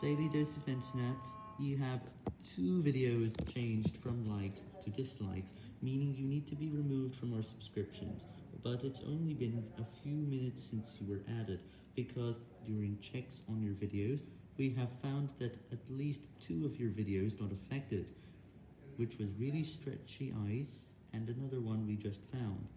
Daily Dose of Internet, you have two videos changed from likes to dislikes, meaning you need to be removed from our subscriptions, but it's only been a few minutes since you were added, because during checks on your videos, we have found that at least two of your videos got affected, which was really stretchy eyes, and another one we just found.